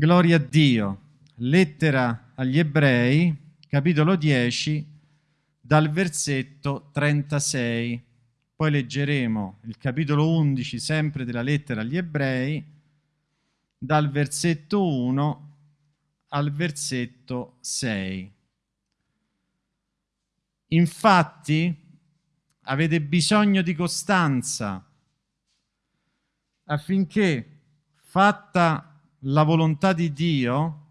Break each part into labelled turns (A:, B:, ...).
A: Gloria a Dio. Lettera agli ebrei, capitolo 10, dal versetto 36. Poi leggeremo il capitolo 11, sempre della lettera agli ebrei, dal versetto 1 al versetto 6. Infatti avete bisogno di costanza affinché, fatta la volontà di Dio,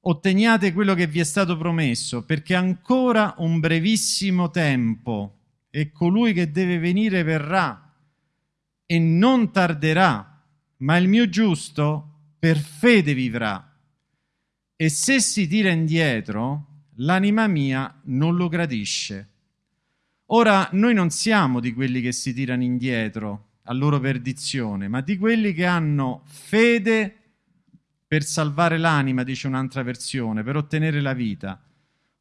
A: otteniate quello che vi è stato promesso, perché ancora un brevissimo tempo e colui che deve venire verrà e non tarderà, ma il mio giusto per fede vivrà. E se si tira indietro, l'anima mia non lo gradisce. Ora, noi non siamo di quelli che si tirano indietro, a loro perdizione, ma di quelli che hanno fede per salvare l'anima, dice un'altra versione, per ottenere la vita.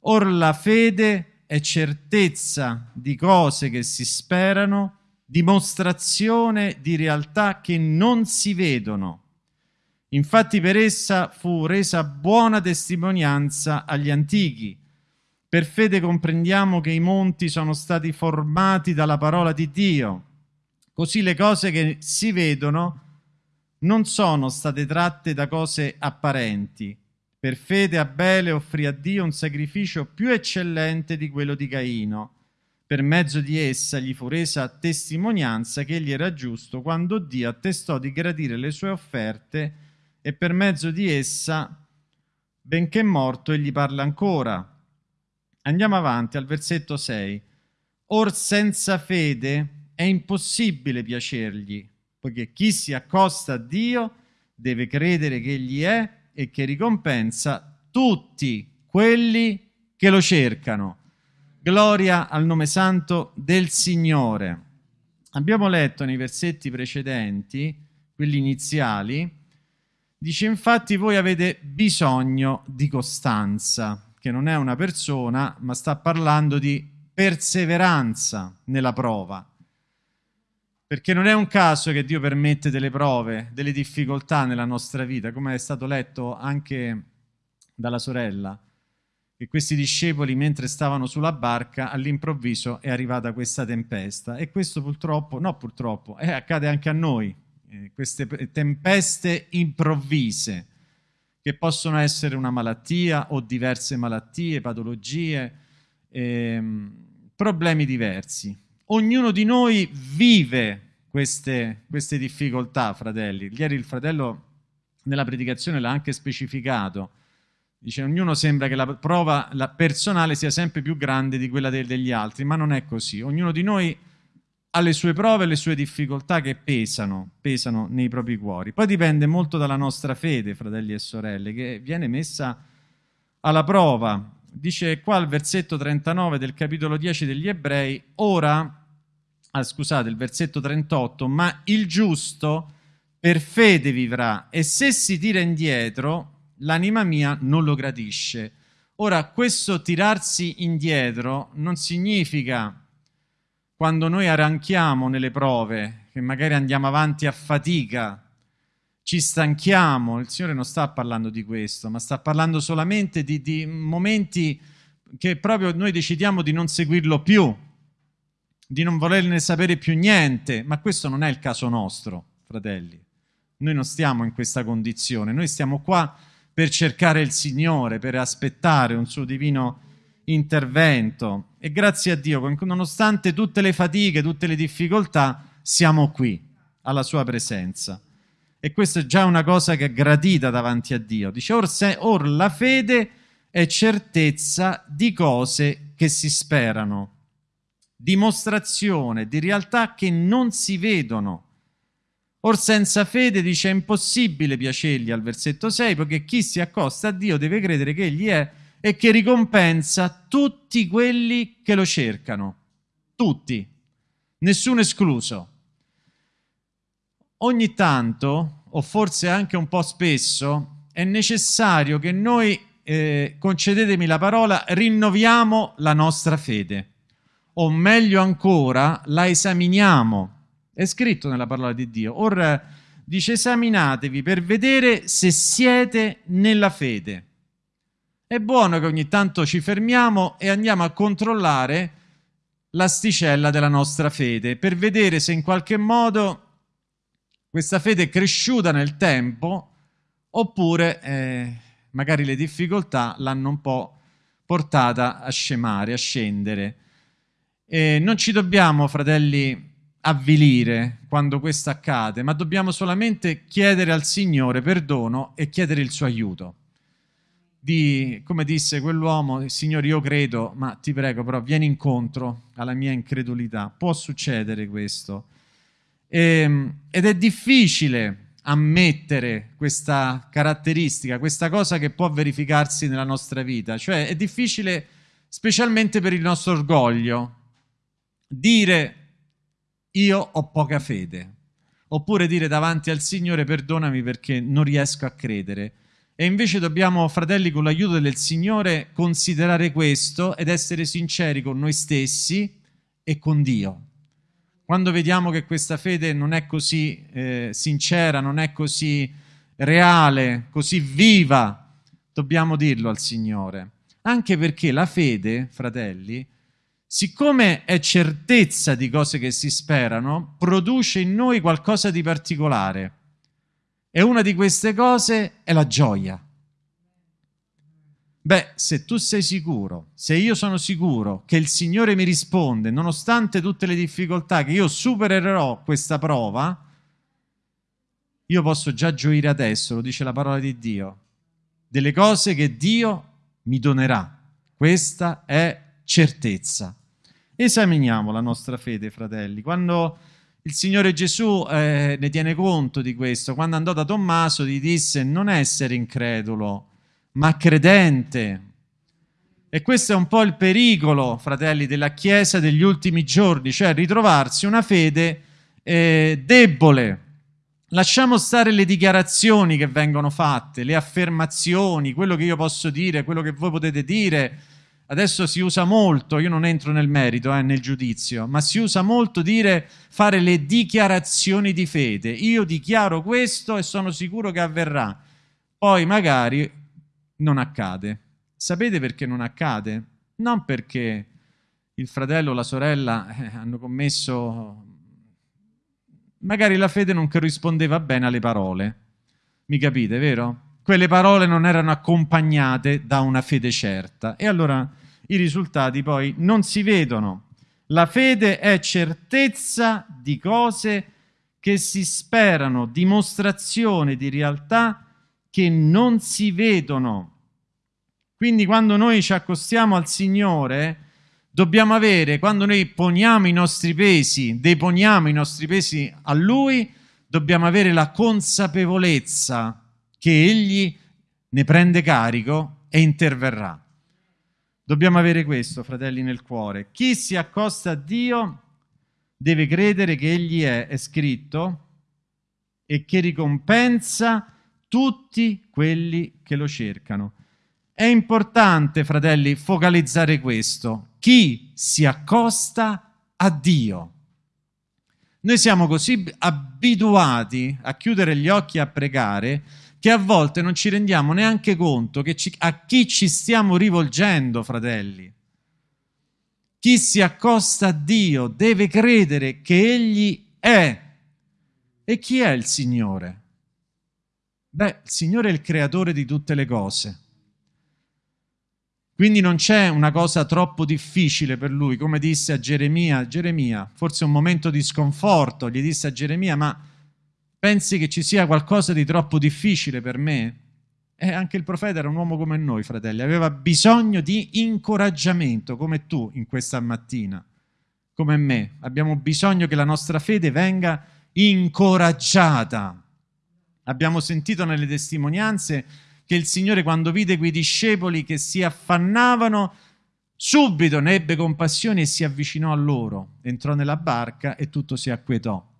A: Or la fede è certezza di cose che si sperano, dimostrazione di realtà che non si vedono. Infatti per essa fu resa buona testimonianza agli antichi. Per fede comprendiamo che i monti sono stati formati dalla parola di Dio Così le cose che si vedono non sono state tratte da cose apparenti. Per fede Abele offrì a Dio un sacrificio più eccellente di quello di Caino. Per mezzo di essa gli fu resa testimonianza che egli era giusto quando Dio attestò di gradire le sue offerte e per mezzo di essa, benché morto, egli parla ancora. Andiamo avanti al versetto 6. Or senza fede è impossibile piacergli, poiché chi si accosta a Dio deve credere che Egli è e che ricompensa tutti quelli che lo cercano. Gloria al nome santo del Signore. Abbiamo letto nei versetti precedenti, quelli iniziali, dice infatti voi avete bisogno di costanza, che non è una persona, ma sta parlando di perseveranza nella prova. Perché non è un caso che Dio permette delle prove, delle difficoltà nella nostra vita, come è stato letto anche dalla sorella, che questi discepoli mentre stavano sulla barca all'improvviso è arrivata questa tempesta. E questo purtroppo, no purtroppo, eh, accade anche a noi, eh, queste tempeste improvvise che possono essere una malattia o diverse malattie, patologie, ehm, problemi diversi ognuno di noi vive queste, queste difficoltà, fratelli. Ieri il fratello nella predicazione l'ha anche specificato. Dice, ognuno sembra che la prova la personale sia sempre più grande di quella de degli altri, ma non è così. Ognuno di noi ha le sue prove e le sue difficoltà che pesano, pesano nei propri cuori. Poi dipende molto dalla nostra fede, fratelli e sorelle, che viene messa alla prova. Dice qua al versetto 39 del capitolo 10 degli Ebrei, ora ah, scusate, il versetto 38, ma il giusto per fede vivrà e se si tira indietro l'anima mia non lo gradisce. Ora, questo tirarsi indietro non significa quando noi arranchiamo nelle prove, che magari andiamo avanti a fatica, ci stanchiamo, il Signore non sta parlando di questo, ma sta parlando solamente di, di momenti che proprio noi decidiamo di non seguirlo più, di non volerne sapere più niente, ma questo non è il caso nostro, fratelli. Noi non stiamo in questa condizione, noi stiamo qua per cercare il Signore, per aspettare un suo divino intervento e grazie a Dio, nonostante tutte le fatiche, tutte le difficoltà, siamo qui, alla sua presenza. E questa è già una cosa che è gradita davanti a Dio. Dice, or, se, or la fede è certezza di cose che si sperano dimostrazione di realtà che non si vedono. Or senza fede dice è impossibile piacergli al versetto 6, perché chi si accosta a Dio deve credere che Egli è e che ricompensa tutti quelli che lo cercano. Tutti, nessuno escluso. Ogni tanto, o forse anche un po' spesso, è necessario che noi, eh, concedetemi la parola, rinnoviamo la nostra fede o meglio ancora la esaminiamo. È scritto nella parola di Dio. Ora dice esaminatevi per vedere se siete nella fede. È buono che ogni tanto ci fermiamo e andiamo a controllare l'asticella della nostra fede per vedere se in qualche modo questa fede è cresciuta nel tempo oppure eh, magari le difficoltà l'hanno un po' portata a scemare, a scendere. E non ci dobbiamo, fratelli, avvilire quando questo accade, ma dobbiamo solamente chiedere al Signore perdono e chiedere il suo aiuto. Di, come disse quell'uomo, Signore io credo, ma ti prego però vieni incontro alla mia incredulità. Può succedere questo. E, ehm, ed è difficile ammettere questa caratteristica, questa cosa che può verificarsi nella nostra vita. Cioè è difficile, specialmente per il nostro orgoglio, dire io ho poca fede, oppure dire davanti al Signore perdonami perché non riesco a credere. E invece dobbiamo, fratelli, con l'aiuto del Signore, considerare questo ed essere sinceri con noi stessi e con Dio. Quando vediamo che questa fede non è così eh, sincera, non è così reale, così viva, dobbiamo dirlo al Signore. Anche perché la fede, fratelli, siccome è certezza di cose che si sperano, produce in noi qualcosa di particolare. E una di queste cose è la gioia. Beh, se tu sei sicuro, se io sono sicuro che il Signore mi risponde, nonostante tutte le difficoltà, che io supererò questa prova, io posso già gioire adesso, lo dice la parola di Dio, delle cose che Dio mi donerà. Questa è certezza. Esaminiamo la nostra fede, fratelli. Quando il Signore Gesù eh, ne tiene conto di questo, quando andò da Tommaso gli disse non essere incredulo, ma credente. E questo è un po' il pericolo, fratelli, della Chiesa degli ultimi giorni, cioè ritrovarsi una fede eh, debole. Lasciamo stare le dichiarazioni che vengono fatte, le affermazioni, quello che io posso dire, quello che voi potete dire, Adesso si usa molto, io non entro nel merito, eh, nel giudizio, ma si usa molto dire fare le dichiarazioni di fede. Io dichiaro questo e sono sicuro che avverrà. Poi magari non accade. Sapete perché non accade? Non perché il fratello o la sorella eh, hanno commesso... Magari la fede non corrispondeva bene alle parole. Mi capite, vero? quelle parole non erano accompagnate da una fede certa e allora i risultati poi non si vedono. La fede è certezza di cose che si sperano, dimostrazione di realtà che non si vedono. Quindi quando noi ci accostiamo al Signore, dobbiamo avere, quando noi poniamo i nostri pesi, deponiamo i nostri pesi a Lui, dobbiamo avere la consapevolezza che egli ne prende carico e interverrà. Dobbiamo avere questo, fratelli, nel cuore. Chi si accosta a Dio deve credere che egli è, è scritto, e che ricompensa tutti quelli che lo cercano. È importante, fratelli, focalizzare questo. Chi si accosta a Dio. Noi siamo così abituati a chiudere gli occhi a pregare che a volte non ci rendiamo neanche conto ci, a chi ci stiamo rivolgendo, fratelli. Chi si accosta a Dio deve credere che Egli è. E chi è il Signore? Beh, il Signore è il creatore di tutte le cose. Quindi non c'è una cosa troppo difficile per lui, come disse a Geremia, Geremia, forse un momento di sconforto, gli disse a Geremia, ma Pensi che ci sia qualcosa di troppo difficile per me? E anche il profeta era un uomo come noi, fratelli, aveva bisogno di incoraggiamento, come tu in questa mattina, come me. Abbiamo bisogno che la nostra fede venga incoraggiata. Abbiamo sentito nelle testimonianze che il Signore quando vide quei discepoli che si affannavano, subito ne ebbe compassione e si avvicinò a loro, entrò nella barca e tutto si acquietò.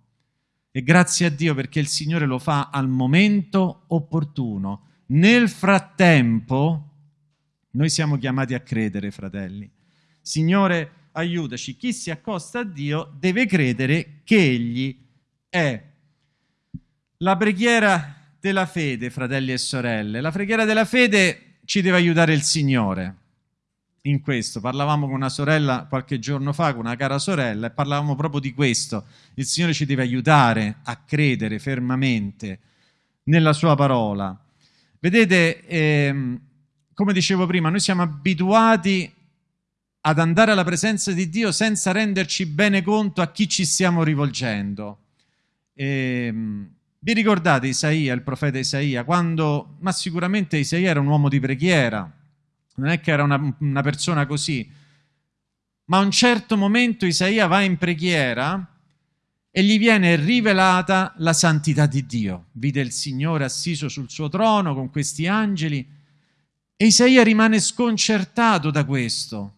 A: E grazie a Dio perché il Signore lo fa al momento opportuno. Nel frattempo, noi siamo chiamati a credere, fratelli. Signore, aiutaci. Chi si accosta a Dio deve credere che Egli è. la preghiera della fede, fratelli e sorelle. La preghiera della fede ci deve aiutare il Signore in questo. Parlavamo con una sorella qualche giorno fa, con una cara sorella, e parlavamo proprio di questo. Il Signore ci deve aiutare a credere fermamente nella Sua parola. Vedete, ehm, come dicevo prima, noi siamo abituati ad andare alla presenza di Dio senza renderci bene conto a chi ci stiamo rivolgendo. Ehm, vi ricordate Isaia, il profeta Isaia, quando, ma sicuramente Isaia era un uomo di preghiera, non è che era una, una persona così, ma a un certo momento Isaia va in preghiera e gli viene rivelata la santità di Dio. Vide il Signore assiso sul suo trono con questi angeli e Isaia rimane sconcertato da questo.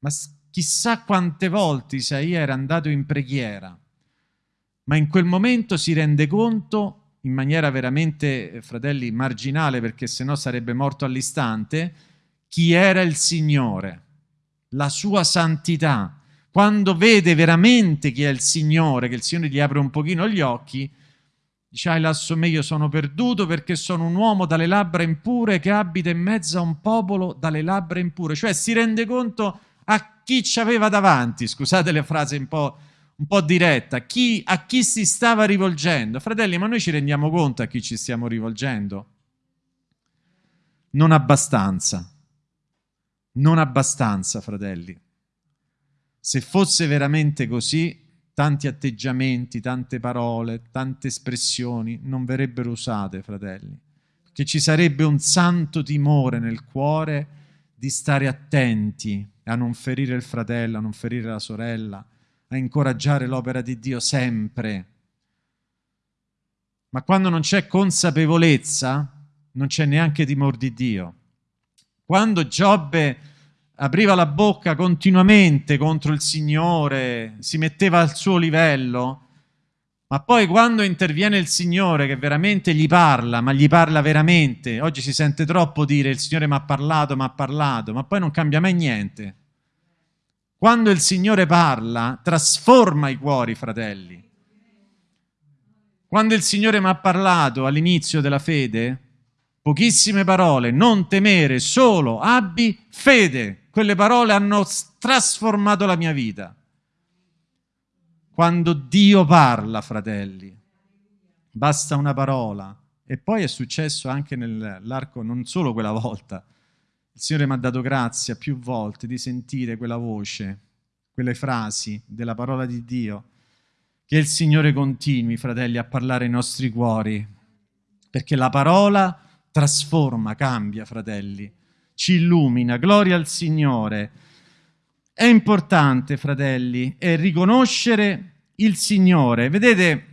A: Ma chissà quante volte Isaia era andato in preghiera, ma in quel momento si rende conto in maniera veramente, eh, fratelli, marginale, perché sennò sarebbe morto all'istante, chi era il Signore, la sua santità. Quando vede veramente chi è il Signore, che il Signore gli apre un pochino gli occhi, dice, ai lasso me io sono perduto perché sono un uomo dalle labbra impure che abita in mezzo a un popolo dalle labbra impure. Cioè si rende conto a chi ci aveva davanti, scusate le frasi un po' un po' diretta, chi, a chi si stava rivolgendo. Fratelli, ma noi ci rendiamo conto a chi ci stiamo rivolgendo? Non abbastanza. Non abbastanza, fratelli. Se fosse veramente così, tanti atteggiamenti, tante parole, tante espressioni non verrebbero usate, fratelli. Che ci sarebbe un santo timore nel cuore di stare attenti a non ferire il fratello, a non ferire la sorella, a incoraggiare l'opera di Dio sempre. Ma quando non c'è consapevolezza, non c'è neanche timore di Dio. Quando Giobbe apriva la bocca continuamente contro il Signore, si metteva al suo livello, ma poi quando interviene il Signore che veramente gli parla, ma gli parla veramente, oggi si sente troppo dire il Signore mi ha parlato, mi ha parlato, ma poi non cambia mai niente. Quando il Signore parla, trasforma i cuori, fratelli. Quando il Signore mi ha parlato all'inizio della fede, pochissime parole, non temere, solo abbi fede. Quelle parole hanno trasformato la mia vita. Quando Dio parla, fratelli, basta una parola. E poi è successo anche nell'arco, non solo quella volta, il Signore mi ha dato grazia più volte di sentire quella voce, quelle frasi della parola di Dio. Che il Signore continui, fratelli, a parlare ai nostri cuori, perché la parola trasforma, cambia, fratelli, ci illumina. Gloria al Signore. È importante, fratelli, è riconoscere il Signore. Vedete,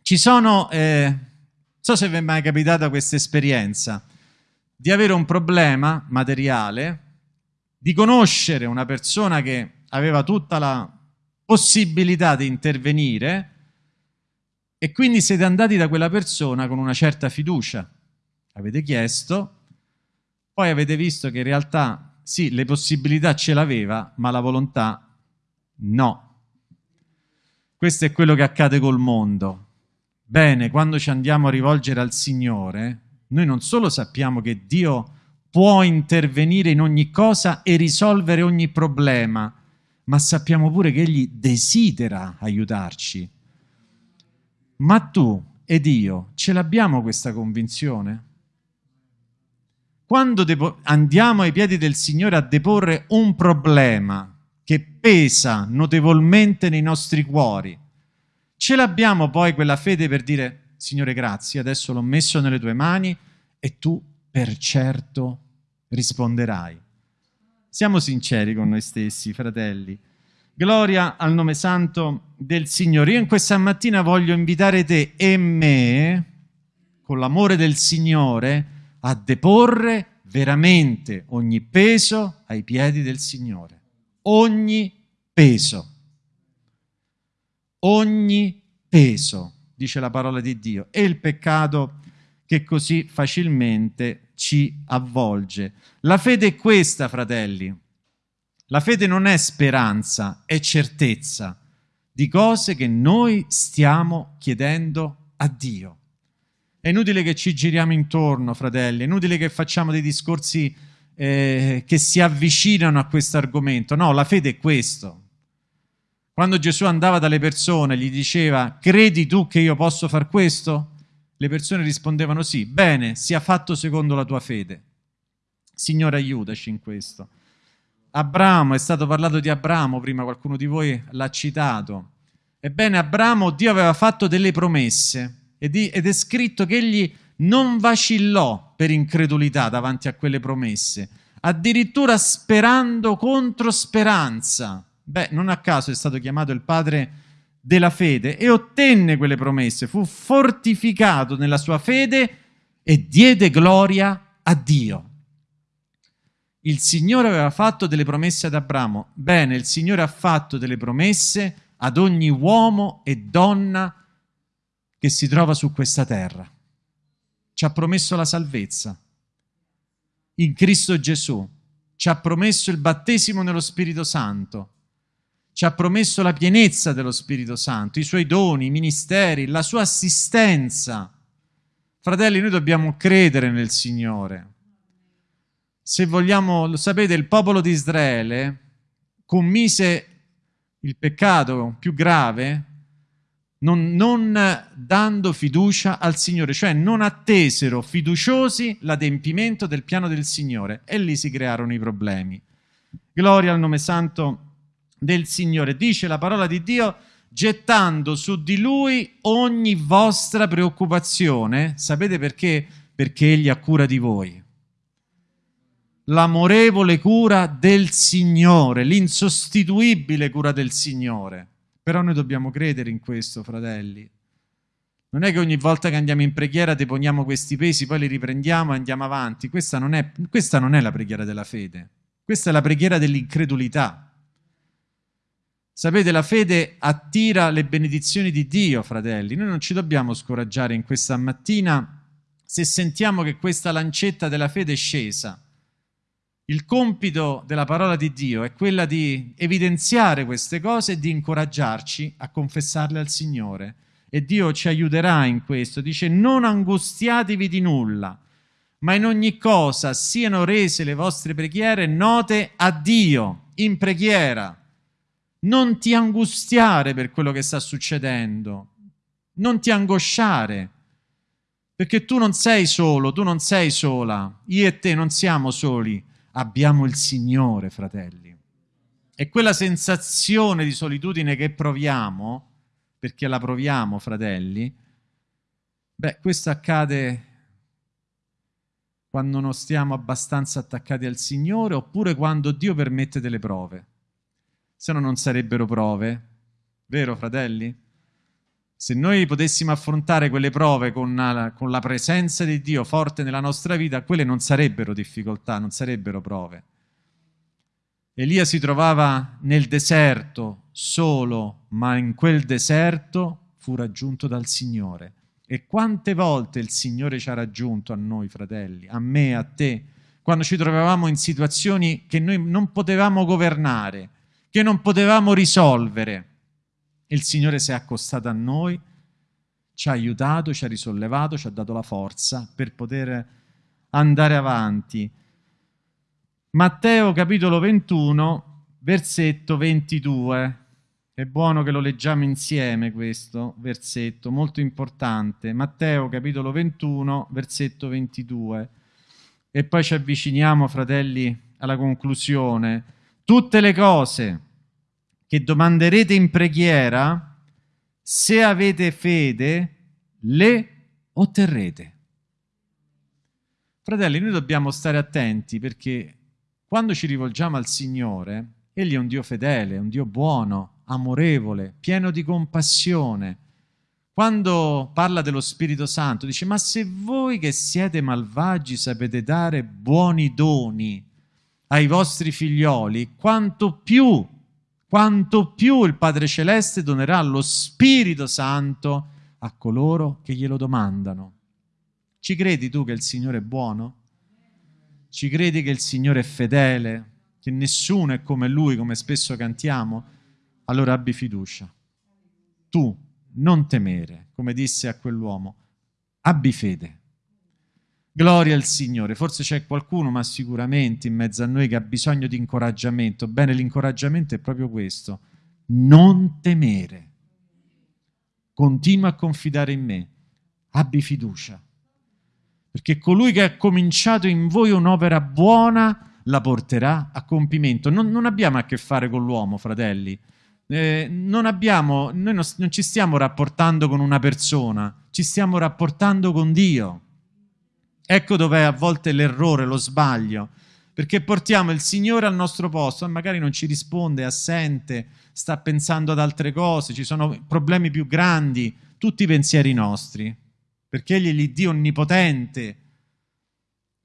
A: ci sono, eh, non so se vi è mai capitata questa esperienza, di avere un problema materiale, di conoscere una persona che aveva tutta la possibilità di intervenire e quindi siete andati da quella persona con una certa fiducia. Avete chiesto, poi avete visto che in realtà sì, le possibilità ce l'aveva, ma la volontà no. Questo è quello che accade col mondo. Bene, quando ci andiamo a rivolgere al Signore, noi non solo sappiamo che Dio può intervenire in ogni cosa e risolvere ogni problema, ma sappiamo pure che Egli desidera aiutarci. Ma tu ed io ce l'abbiamo questa convinzione? Quando andiamo ai piedi del Signore a deporre un problema che pesa notevolmente nei nostri cuori, ce l'abbiamo poi quella fede per dire Signore grazie, adesso l'ho messo nelle tue mani e tu per certo risponderai. Siamo sinceri con noi stessi, fratelli. Gloria al nome santo del Signore. Io in questa mattina voglio invitare te e me, con l'amore del Signore, a deporre veramente ogni peso ai piedi del Signore. Ogni peso. Ogni peso dice la parola di Dio, e il peccato che così facilmente ci avvolge. La fede è questa, fratelli. La fede non è speranza, è certezza di cose che noi stiamo chiedendo a Dio. È inutile che ci giriamo intorno, fratelli, è inutile che facciamo dei discorsi eh, che si avvicinano a questo argomento. No, la fede è questo. Quando Gesù andava dalle persone, gli diceva, credi tu che io posso far questo? Le persone rispondevano sì, bene, sia fatto secondo la tua fede. Signore, aiutaci in questo. Abramo, è stato parlato di Abramo, prima qualcuno di voi l'ha citato. Ebbene, Abramo, Dio aveva fatto delle promesse ed è scritto che egli non vacillò per incredulità davanti a quelle promesse, addirittura sperando contro speranza. Beh, non a caso è stato chiamato il padre della fede e ottenne quelle promesse, fu fortificato nella sua fede e diede gloria a Dio. Il Signore aveva fatto delle promesse ad Abramo. Bene, il Signore ha fatto delle promesse ad ogni uomo e donna che si trova su questa terra. Ci ha promesso la salvezza in Cristo Gesù, ci ha promesso il battesimo nello Spirito Santo, ci ha promesso la pienezza dello Spirito Santo, i suoi doni, i ministeri, la sua assistenza. Fratelli, noi dobbiamo credere nel Signore. Se vogliamo, lo sapete, il popolo di Israele commise il peccato più grave non, non, dando fiducia al Signore, cioè non attesero fiduciosi l'adempimento del piano del Signore e lì si crearono i problemi. Gloria al nome santo del Signore. Dice la parola di Dio, gettando su di Lui ogni vostra preoccupazione. Sapete perché? Perché Egli ha cura di voi l'amorevole cura del Signore, l'insostituibile cura del Signore. Però noi dobbiamo credere in questo, fratelli. Non è che ogni volta che andiamo in preghiera deponiamo questi pesi, poi li riprendiamo e andiamo avanti. Questa non è, questa non è la preghiera della fede, questa è la preghiera dell'incredulità. Sapete, la fede attira le benedizioni di Dio, fratelli. Noi non ci dobbiamo scoraggiare in questa mattina se sentiamo che questa lancetta della fede è scesa il compito della parola di Dio è quella di evidenziare queste cose e di incoraggiarci a confessarle al Signore. E Dio ci aiuterà in questo. Dice, non angustiatevi di nulla, ma in ogni cosa siano rese le vostre preghiere note a Dio, in preghiera. Non ti angustiare per quello che sta succedendo, non ti angosciare, perché tu non sei solo, tu non sei sola, io e te non siamo soli abbiamo il Signore, fratelli. E quella sensazione di solitudine che proviamo, perché la proviamo, fratelli, beh, questo accade quando non stiamo abbastanza attaccati al Signore oppure quando Dio permette delle prove. Se no non sarebbero prove, vero fratelli? Se noi potessimo affrontare quelle prove con con la, presenza di Dio forte nella nostra vita, quelle non sarebbero difficoltà, non sarebbero prove. Elia si trovava nel deserto solo, ma in quel deserto fu raggiunto dal Signore. E quante volte il Signore ci ha raggiunto a noi, fratelli, a me, a te, quando ci trovavamo in situazioni che noi non potevamo governare, che non potevamo risolvere il Signore si è accostato a noi, ci ha aiutato, ci ha risollevato, ci ha dato la forza per poter andare avanti. Matteo capitolo 21, versetto 22. È buono che lo leggiamo insieme questo versetto, molto importante. Matteo capitolo 21, versetto 22. E poi ci avviciniamo, fratelli, alla conclusione. Tutte le cose che domanderete in preghiera, se avete fede, le otterrete. Fratelli, noi dobbiamo stare attenti perché quando ci rivolgiamo al Signore, Egli è un Dio fedele, un Dio buono, amorevole, pieno di compassione. Quando parla dello Spirito Santo, dice, ma se voi che siete malvagi sapete dare buoni doni ai vostri figlioli, quanto più quanto più il Padre Celeste donerà lo Spirito Santo a coloro che glielo domandano. Ci credi tu che il Signore è buono? Ci credi che il Signore è fedele? Che nessuno è come Lui, come spesso cantiamo? Allora abbi fiducia. Tu non temere, come disse a quell'uomo, abbi fede. Gloria al Signore. Forse c'è qualcuno, ma sicuramente in mezzo a noi che ha bisogno di incoraggiamento. Bene, l'incoraggiamento è proprio questo. Non temere. Continua a confidare in me. Abbi fiducia. Perché colui che ha cominciato in voi un'opera buona la porterà a compimento. Non, non abbiamo a che fare con l'uomo, fratelli. Eh, non abbiamo, noi non, non ci stiamo rapportando con una persona, ci stiamo rapportando con Dio. Ecco dov'è a volte l'errore, lo sbaglio, perché portiamo il Signore al nostro posto e magari non ci risponde, è assente, sta pensando ad altre cose, ci sono problemi più grandi, tutti i pensieri nostri, perché Egli è l'Iddio onnipotente,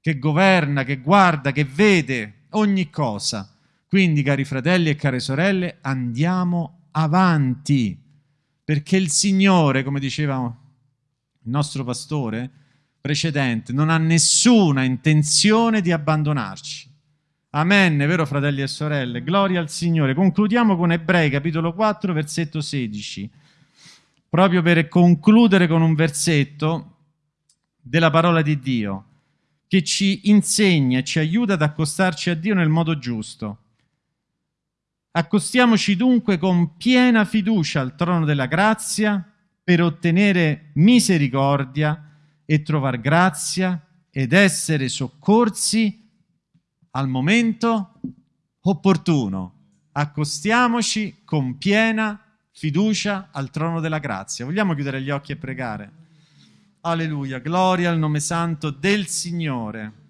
A: che governa, che guarda, che vede ogni cosa. Quindi, cari fratelli e care sorelle, andiamo avanti, perché il Signore, come diceva il nostro pastore, precedente, non ha nessuna intenzione di abbandonarci. Amen, vero fratelli e sorelle? Gloria al Signore. Concludiamo con Ebrei capitolo 4, versetto 16, proprio per concludere con un versetto della parola di Dio che ci insegna e ci aiuta ad accostarci a Dio nel modo giusto. Accostiamoci dunque con piena fiducia al trono della grazia per ottenere misericordia e trovare grazia ed essere soccorsi al momento opportuno. Accostiamoci con piena fiducia al trono della grazia. Vogliamo chiudere gli occhi e pregare? Alleluia, gloria al nome santo del Signore.